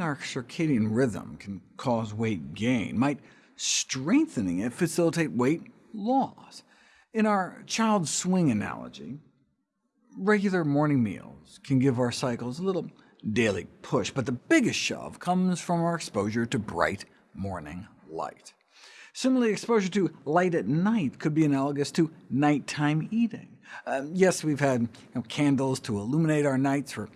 our circadian rhythm can cause weight gain, might strengthening it facilitate weight loss. In our child swing analogy, regular morning meals can give our cycles a little daily push, but the biggest shove comes from our exposure to bright morning light. Similarly, exposure to light at night could be analogous to nighttime eating. Um, yes, we've had you know, candles to illuminate our nights for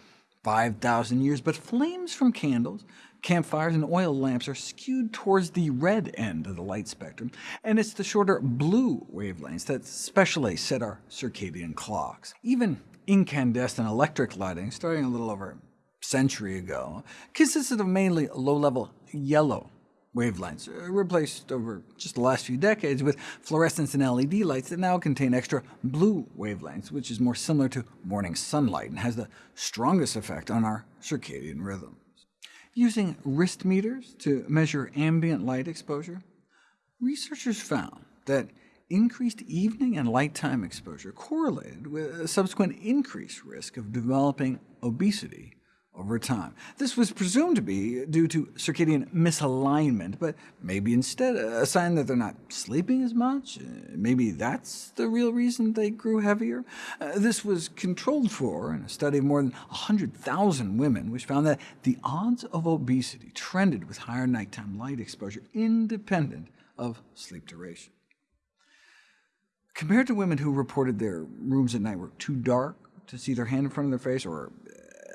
5,000 years, but flames from candles, campfires, and oil lamps are skewed towards the red end of the light spectrum, and it's the shorter blue wavelengths that specially set our circadian clocks. Even incandescent electric lighting, starting a little over a century ago, consisted of mainly low-level yellow wavelengths, uh, replaced over just the last few decades with fluorescence and LED lights that now contain extra blue wavelengths, which is more similar to morning sunlight and has the strongest effect on our circadian rhythms. Using wrist meters to measure ambient light exposure, researchers found that increased evening and light-time exposure correlated with a subsequent increased risk of developing obesity over time. This was presumed to be due to circadian misalignment, but maybe instead a sign that they're not sleeping as much. Uh, maybe that's the real reason they grew heavier. Uh, this was controlled for in a study of more than 100,000 women, which found that the odds of obesity trended with higher nighttime light exposure, independent of sleep duration. Compared to women who reported their rooms at night were too dark to see their hand in front of their face, or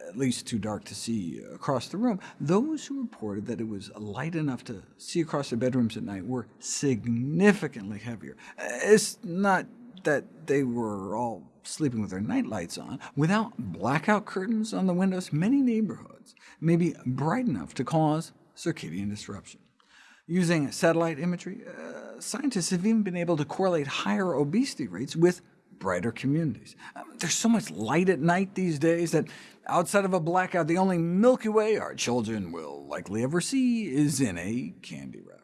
at least too dark to see across the room. Those who reported that it was light enough to see across their bedrooms at night were significantly heavier. It's not that they were all sleeping with their night lights on. Without blackout curtains on the windows, many neighborhoods may be bright enough to cause circadian disruption. Using satellite imagery, uh, scientists have even been able to correlate higher obesity rates with brighter communities. Um, there's so much light at night these days that outside of a blackout, the only Milky Way our children will likely ever see is in a candy wrapper.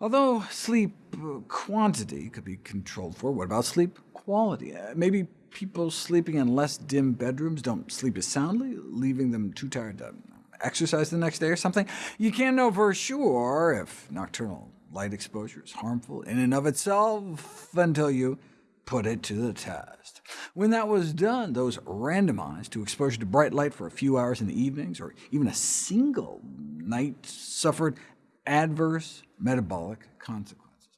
Although sleep uh, quantity could be controlled for, what about sleep quality? Uh, maybe people sleeping in less dim bedrooms don't sleep as soundly, leaving them too tired to exercise the next day or something? You can't know for sure if nocturnal light exposure is harmful in and of itself until you put it to the test. When that was done, those randomized to exposure to bright light for a few hours in the evenings, or even a single night, suffered adverse metabolic consequences.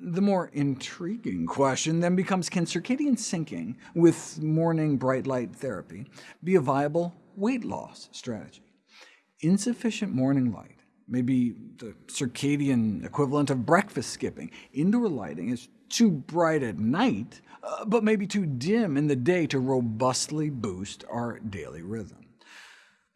The more intriguing question then becomes, can circadian syncing with morning bright light therapy be a viable weight loss strategy? Insufficient morning light maybe the circadian equivalent of breakfast skipping. Indoor lighting is too bright at night, uh, but maybe too dim in the day to robustly boost our daily rhythm.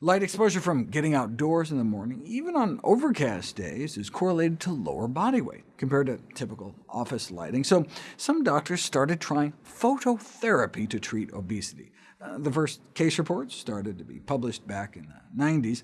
Light exposure from getting outdoors in the morning, even on overcast days, is correlated to lower body weight compared to typical office lighting, so some doctors started trying phototherapy to treat obesity. Uh, the first case reports started to be published back in the 90s,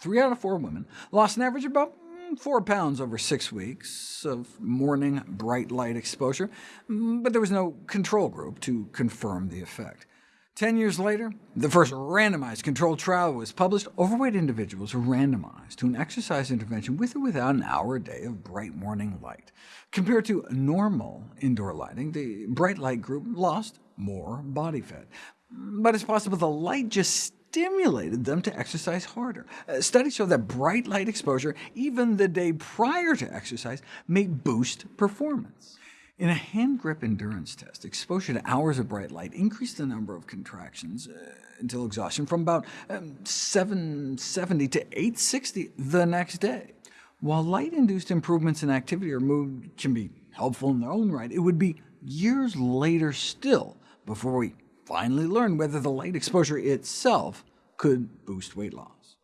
Three out of four women lost an average of about mm, 4 pounds over six weeks of morning bright light exposure, mm, but there was no control group to confirm the effect. Ten years later, the first randomized controlled trial was published. Overweight individuals were randomized to an exercise intervention with or without an hour a day of bright morning light. Compared to normal indoor lighting, the bright light group lost more body fat. But it's possible the light just stimulated them to exercise harder. Uh, studies show that bright light exposure, even the day prior to exercise, may boost performance. In a hand grip endurance test, exposure to hours of bright light increased the number of contractions uh, until exhaustion from about um, 770 to 860 the next day. While light-induced improvements in activity or mood can be helpful in their own right, it would be years later still before we finally learn whether the light exposure itself could boost weight loss.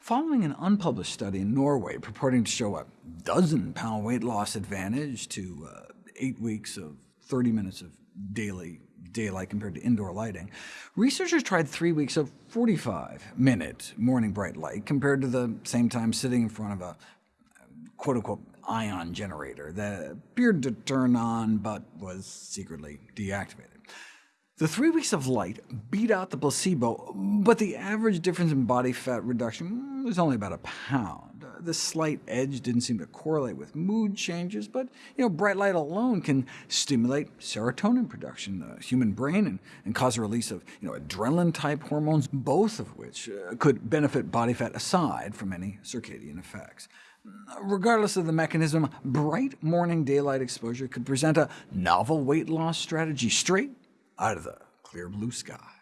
Following an unpublished study in Norway purporting to show a dozen-pound weight loss advantage to uh, eight weeks of 30 minutes of daily daylight compared to indoor lighting, researchers tried three weeks of 45-minute morning bright light compared to the same time sitting in front of a quote-unquote ion generator that appeared to turn on but was secretly deactivated. The three weeks of light beat out the placebo, but the average difference in body fat reduction was only about a pound. This slight edge didn't seem to correlate with mood changes, but you know, bright light alone can stimulate serotonin production in the human brain and, and cause a release of you know, adrenaline-type hormones, both of which uh, could benefit body fat aside from any circadian effects. Regardless of the mechanism, bright morning daylight exposure could present a novel weight loss strategy straight out of the clear blue sky.